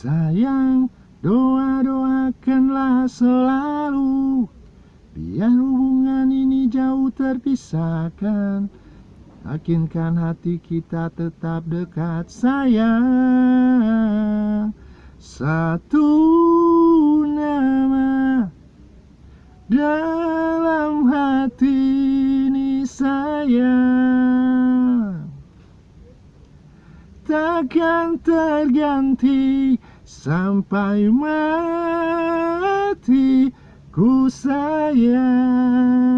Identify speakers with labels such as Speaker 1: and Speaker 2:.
Speaker 1: Sayang, doa-doakanlah selalu. Biar hubungan ini jauh terpisahkan. Yakinkan hati kita tetap dekat sayang. Satu nama dalam hati ini sayang Takkan terganti sampai mati ku sayang